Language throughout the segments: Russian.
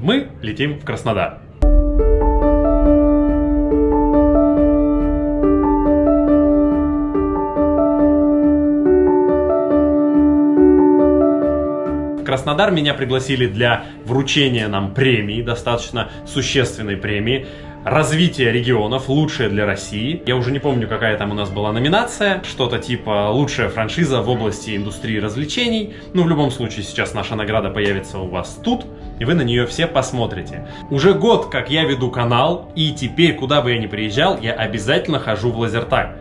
Мы летим в Краснодар. Краснодар меня пригласили для вручения нам премии, достаточно существенной премии. Развитие регионов, лучшее для России. Я уже не помню, какая там у нас была номинация. Что-то типа лучшая франшиза в области индустрии развлечений. Ну, в любом случае, сейчас наша награда появится у вас тут, и вы на нее все посмотрите. Уже год, как я веду канал, и теперь, куда бы я ни приезжал, я обязательно хожу в лазертаг.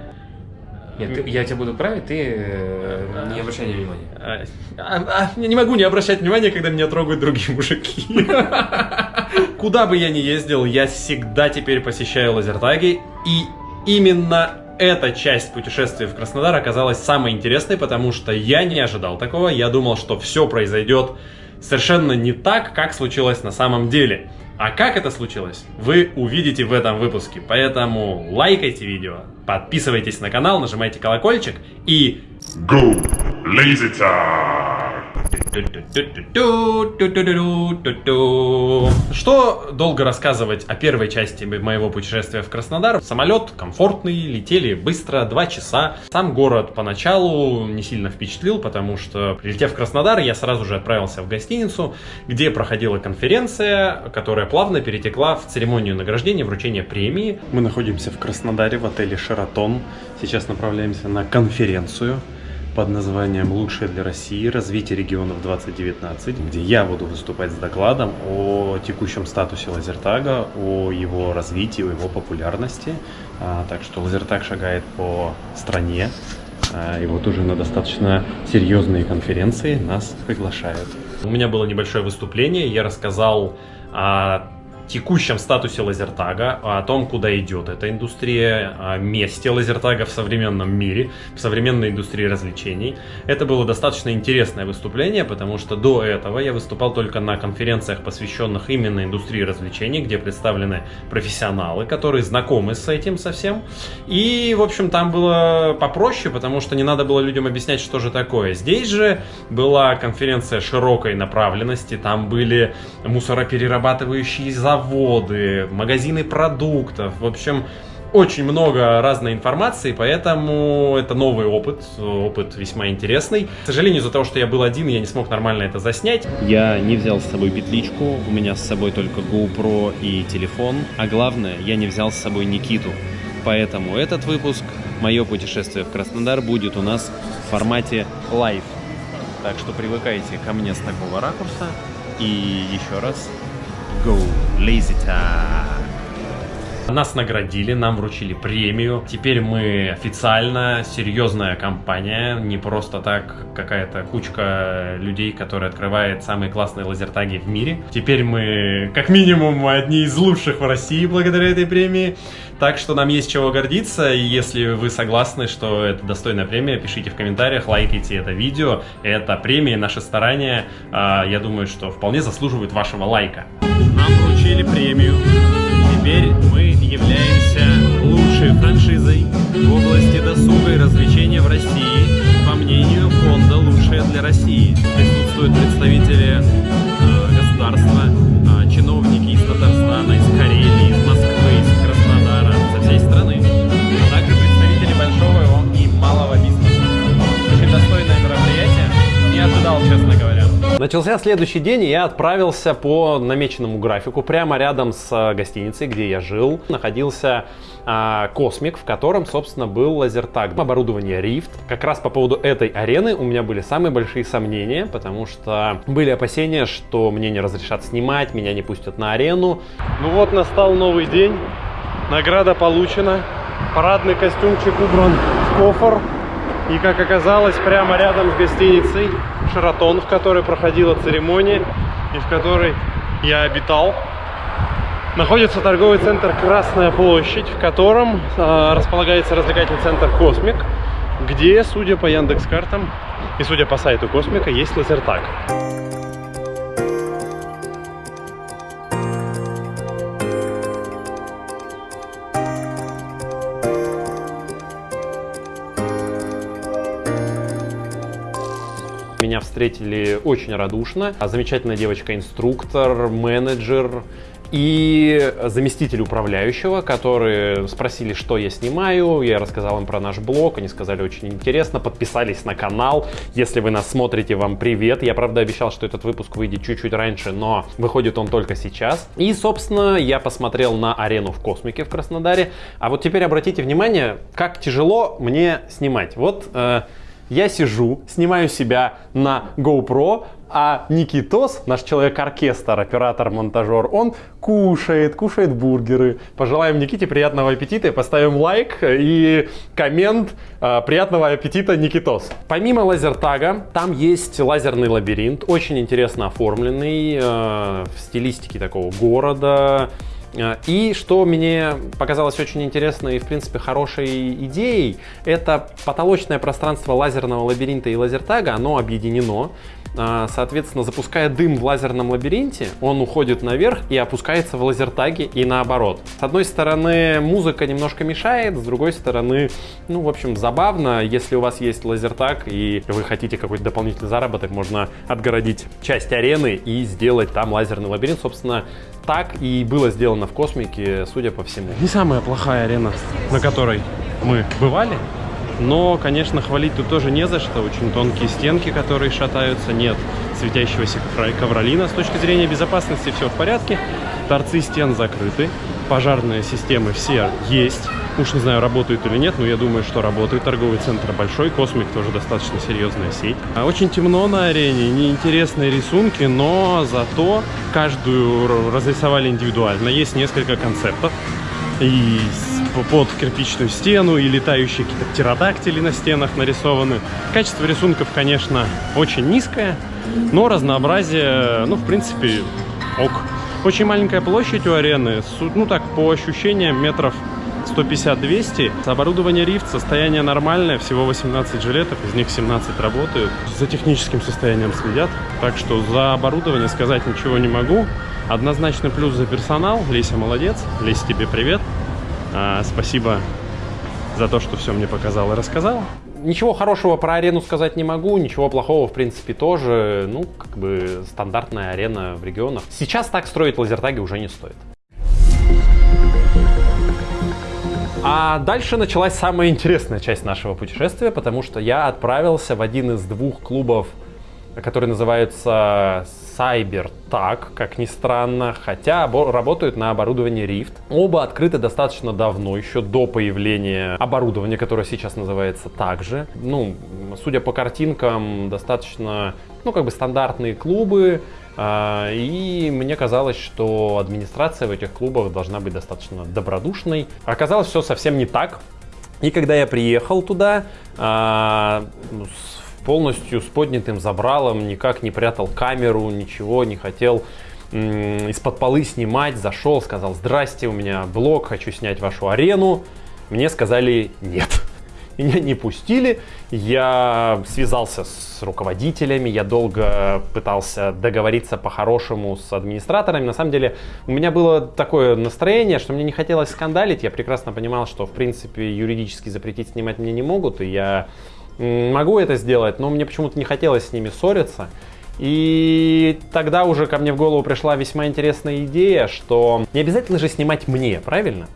Нет, ты- я тебя буду править, ты э, не обращай внимания. А, а, а, я не могу не обращать внимания, когда меня трогают другие мужики. Куда бы я ни ездил, я всегда теперь посещаю лазертаги. И именно эта часть путешествия в Краснодар оказалась самой интересной, потому что я не ожидал такого. Я думал, что все произойдет совершенно не так, как случилось на самом деле. А как это случилось, вы увидите в этом выпуске. Поэтому лайкайте видео, подписывайтесь на канал, нажимайте колокольчик и Go! Lazy time! Что долго рассказывать о первой части моего путешествия в Краснодар? Самолет комфортный, летели быстро, два часа. Сам город поначалу не сильно впечатлил, потому что, прилетев в Краснодар, я сразу же отправился в гостиницу, где проходила конференция, которая плавно перетекла в церемонию награждения, вручения премии. Мы находимся в Краснодаре в отеле «Шератон». Сейчас направляемся на конференцию под названием «Лучшее для России. Развитие регионов 2019», где я буду выступать с докладом о текущем статусе Лазертага, о его развитии, о его популярности. А, так что Лазертаг шагает по стране, а, и вот уже на достаточно серьезные конференции нас приглашают. У меня было небольшое выступление, я рассказал о текущем статусе лазертага, о том, куда идет эта индустрия, о месте лазертага в современном мире, в современной индустрии развлечений. Это было достаточно интересное выступление, потому что до этого я выступал только на конференциях, посвященных именно индустрии развлечений, где представлены профессионалы, которые знакомы с этим совсем. И, в общем, там было попроще, потому что не надо было людям объяснять, что же такое. Здесь же была конференция широкой направленности, там были мусороперерабатывающие заводы, магазины продуктов, в общем, очень много разной информации, поэтому это новый опыт, опыт весьма интересный. К сожалению, из-за того, что я был один, я не смог нормально это заснять. Я не взял с собой петличку, у меня с собой только GoPro и телефон, а главное, я не взял с собой Никиту. Поэтому этот выпуск, мое путешествие в Краснодар, будет у нас в формате live. Так что привыкайте ко мне с такого ракурса. И еще раз, go laser time. Нас наградили, нам вручили премию. Теперь мы официально серьезная компания, не просто так какая-то кучка людей, которая открывает самые классные лазертаги в мире. Теперь мы, как минимум, одни из лучших в России благодаря этой премии. Так что нам есть чего гордиться, и если вы согласны, что это достойная премия, пишите в комментариях, лайкайте это видео. Это премия, наши старания, а, я думаю, что вполне заслуживают вашего лайка. Нам вручили премию. Теперь мы являемся лучшей франшизой в области досуга и развлечения в России, по мнению фонда «Лучшее для России». Присутствуют представители э, государства, Начался следующий день, и я отправился по намеченному графику. Прямо рядом с э, гостиницей, где я жил, находился а, Космик, в котором, собственно, был лазертаг. Оборудование Rift. Как раз по поводу этой арены у меня были самые большие сомнения, потому что были опасения, что мне не разрешат снимать, меня не пустят на арену. Ну вот настал новый день, награда получена, парадный костюмчик убран в кофр. И как оказалось, прямо рядом с гостиницей Шератон, в которой проходила церемония и в которой я обитал, находится торговый центр Красная площадь, в котором э, располагается развлекательный центр Космик, где, судя по Яндекс картам и судя по сайту Космика, есть лазертаг. Меня встретили очень радушно. Замечательная девочка-инструктор, менеджер, и заместитель управляющего, которые спросили, что я снимаю. Я рассказал им про наш блог, они сказали очень интересно, подписались на канал. Если вы нас смотрите, вам привет. Я, правда, обещал, что этот выпуск выйдет чуть-чуть раньше, но выходит он только сейчас. И, собственно, я посмотрел на арену в космике в Краснодаре. А вот теперь обратите внимание, как тяжело мне снимать. Вот э, я сижу, снимаю себя на GoPro, а Никитос, наш человек-оркестр, оператор-монтажер, он кушает, кушает бургеры. Пожелаем Никите приятного аппетита поставим лайк и коммент э, приятного аппетита Никитос. Помимо лазертага, там есть лазерный лабиринт, очень интересно оформленный, э, в стилистике такого города, и что мне показалось очень интересной и, в принципе, хорошей идеей, это потолочное пространство лазерного лабиринта и лазертага, оно объединено. Э, соответственно, запуская дым в лазерном лабиринте, он уходит наверх и опускается в лазертаге и наоборот. С одной стороны, музыка немножко мешает, с другой стороны, ну, в общем, забавно. Если у вас есть лазертаг и вы хотите какой-то дополнительный заработок, можно отгородить часть арены и сделать там лазерный лабиринт. Собственно, так и было сделано в космике, судя по всему. Не самая плохая арена, на которой мы бывали. Но, конечно, хвалить тут тоже не за что. Очень тонкие стенки, которые шатаются. Нет светящегося ковролина. С точки зрения безопасности все в порядке. Торцы стен закрыты. Пожарные системы все есть. Уж не знаю, работают или нет, но я думаю, что работает. Торговый центр большой, Космик тоже достаточно серьезная сеть. А очень темно на арене, неинтересные рисунки, но зато каждую разрисовали индивидуально. Есть несколько концептов. И под кирпичную стену, и летающие какие-то птеродактили на стенах нарисованы. Качество рисунков, конечно, очень низкое, но разнообразие, ну, в принципе, ок. Очень маленькая площадь у арены, ну так, по ощущениям, метров 150-200. Оборудование рифт, состояние нормальное, всего 18 жилетов, из них 17 работают. За техническим состоянием следят, так что за оборудование сказать ничего не могу. Однозначно плюс за персонал. Леся молодец. Леся, тебе привет. А, спасибо за то, что все мне показал и рассказал. Ничего хорошего про арену сказать не могу, ничего плохого, в принципе, тоже. Ну, как бы стандартная арена в регионах. Сейчас так строить лазертаги уже не стоит. А дальше началась самая интересная часть нашего путешествия, потому что я отправился в один из двух клубов, который называется CyberTag, как ни странно, хотя работают на оборудовании Rift. Оба открыты достаточно давно, еще до появления оборудования, которое сейчас называется также. Ну, судя по картинкам, достаточно, ну, как бы стандартные клубы, а, и мне казалось, что администрация в этих клубах должна быть достаточно добродушной. Оказалось, все совсем не так. И когда я приехал туда, а, ну, полностью с поднятым забралом, никак не прятал камеру, ничего, не хотел из-под полы снимать, зашел, сказал, здрасте, у меня блог, хочу снять вашу арену. Мне сказали нет. Меня не пустили, я связался с руководителями, я долго пытался договориться по-хорошему с администраторами. На самом деле у меня было такое настроение, что мне не хотелось скандалить. Я прекрасно понимал, что в принципе юридически запретить снимать мне не могут, и я могу это сделать, но мне почему-то не хотелось с ними ссориться. И тогда уже ко мне в голову пришла весьма интересная идея, что не обязательно же снимать мне, правильно?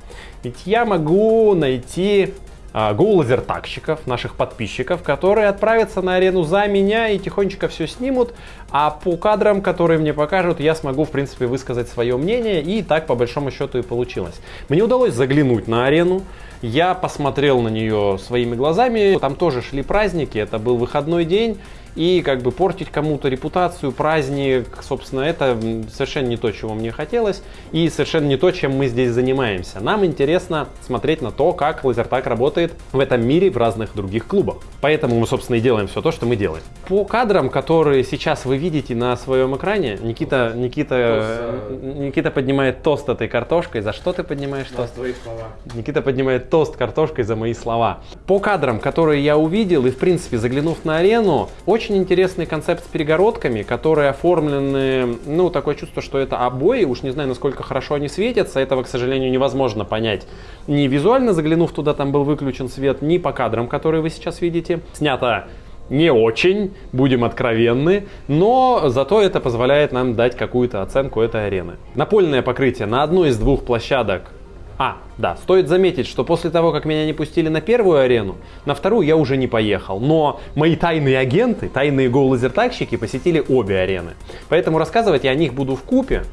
Ведь я могу найти а, гоу-лазертагщиков, наших подписчиков, которые отправятся на арену за меня и тихонечко все снимут, а по кадрам, которые мне покажут, я смогу, в принципе, высказать свое мнение, и так, по большому счету, и получилось. Мне удалось заглянуть на арену, я посмотрел на нее своими глазами, там тоже шли праздники, это был выходной день, и как бы портить кому-то репутацию, праздник, собственно, это совершенно не то, чего мне хотелось, и совершенно не то, чем мы здесь занимаемся. Нам интересно смотреть на то, как лазертаг работает в этом мире в разных других клубах. Поэтому мы, собственно, и делаем все то, что мы делаем. По кадрам, которые сейчас вы видите на своем экране, Никита, Никита, Никита поднимает тост этой картошкой. За что ты поднимаешь тост? твои слова. Никита поднимает тост картошкой за мои слова. По кадрам, которые я увидел, и, в принципе, заглянув на арену, очень очень интересный концепт с перегородками, которые оформлены, ну, такое чувство, что это обои, уж не знаю, насколько хорошо они светятся, этого, к сожалению, невозможно понять. Ни визуально заглянув туда, там был выключен свет, ни по кадрам, которые вы сейчас видите. Снято не очень, будем откровенны, но зато это позволяет нам дать какую-то оценку этой арены. Напольное покрытие на одной из двух площадок а, да, стоит заметить, что после того, как меня не пустили на первую арену, на вторую я уже не поехал. Но мои тайные агенты, тайные гоу-лазертагщики посетили обе арены. Поэтому рассказывать я о них буду в купе,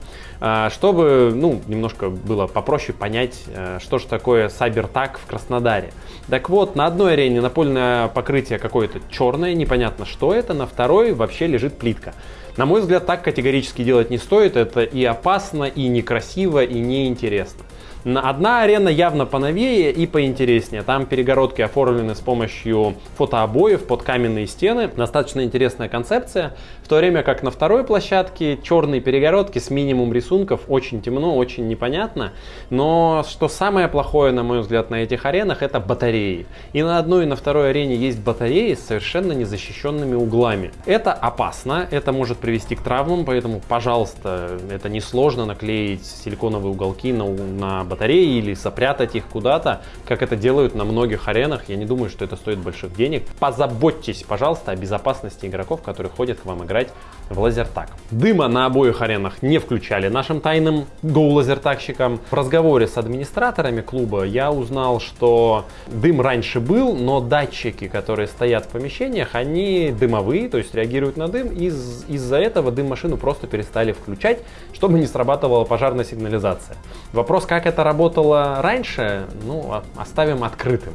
а, чтобы, ну, немножко было попроще понять, э, что же такое Сайбертаг в Краснодаре. Так вот, на одной арене напольное покрытие какое-то черное, непонятно что это, на второй вообще лежит плитка. На мой взгляд, так категорически делать не стоит, это и опасно, и некрасиво, и неинтересно. Одна арена явно поновее и поинтереснее. Там перегородки оформлены с помощью фотообоев под каменные стены. Достаточно интересная концепция. В то время как на второй площадке черные перегородки с минимум рисунков. Очень темно, очень непонятно. Но что самое плохое, на мой взгляд, на этих аренах, это батареи. И на одной и на второй арене есть батареи с совершенно незащищенными углами. Это опасно, это может привести к травмам, поэтому, пожалуйста, это несложно наклеить силиконовые уголки на, на батареи или сопрятать их куда-то, как это делают на многих аренах. Я не думаю, что это стоит больших денег. Позаботьтесь, пожалуйста, о безопасности игроков, которые ходят к вам играть в лазертаг. Дыма на обоих аренах не включали нашим тайным гоу-лазертагщикам. В разговоре с администраторами клуба я узнал, что дым раньше был, но датчики, которые стоят в помещениях, они дымовые, то есть реагируют на дым. Из- из-за этого дым-машину просто перестали включать, чтобы не срабатывала пожарная сигнализация. Вопрос, как это работало раньше, ну, оставим открытым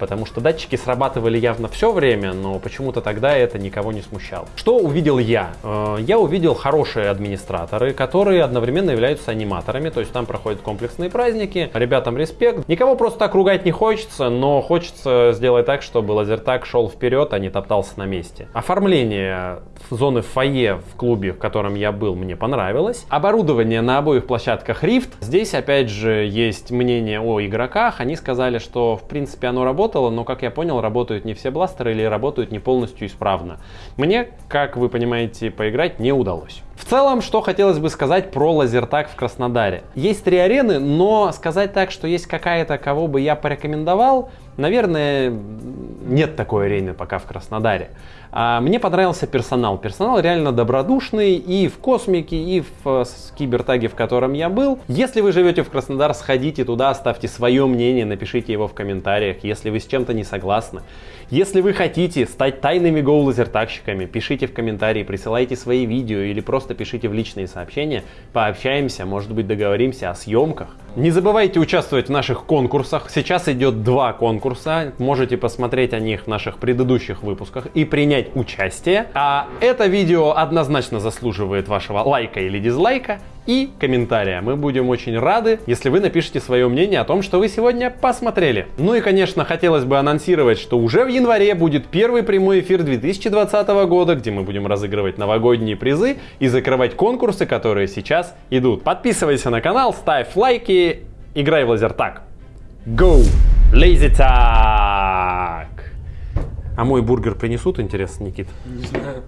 потому что датчики срабатывали явно все время, но почему-то тогда это никого не смущало. Что увидел я? Э, я увидел хорошие администраторы, которые одновременно являются аниматорами, то есть там проходят комплексные праздники. Ребятам респект. Никого просто так ругать не хочется, но хочется сделать так, чтобы лазертаг шел вперед, а не топтался на месте. Оформление зоны фойе в клубе, в котором я был, мне понравилось. Оборудование на обоих площадках Rift. Здесь, опять же, есть мнение о игроках. Они сказали, что, в принципе, оно работает работало, но, как я понял, работают не все бластеры или работают не полностью исправно. Мне, как вы понимаете, поиграть не удалось. В целом, что хотелось бы сказать про лазертаг в Краснодаре. Есть три арены, но сказать так, что есть какая-то, кого бы я порекомендовал, наверное, нет такой арены пока в Краснодаре. А, мне понравился персонал. Персонал реально добродушный и в космике, и в э, кибертаге, в котором я был. Если вы живете в Краснодар, сходите туда, оставьте свое мнение, напишите его в комментариях, если вы с чем-то не согласны. Если вы хотите стать тайными гоу-лазертагщиками, пишите в комментарии, присылайте свои видео или просто пишите в личные сообщения, пообщаемся, может быть договоримся о съемках. Не забывайте участвовать в наших конкурсах. Сейчас идет два конкурса, можете посмотреть о них в наших предыдущих выпусках и принять участие. А это видео однозначно заслуживает вашего лайка или дизлайка и комментария. Мы будем очень рады, если вы напишите свое мнение о том, что вы сегодня посмотрели. Ну и, конечно, хотелось бы анонсировать, что уже в январе будет первый прямой эфир 2020 года, где мы будем разыгрывать новогодние призы и закрывать конкурсы, которые сейчас идут. Подписывайся на канал, ставь лайки, играй в лазертаг. Go! Lazy Tag! А мой бургер принесут, интересно, Никит? Не знаю.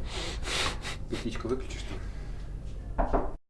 Петличку выключишь?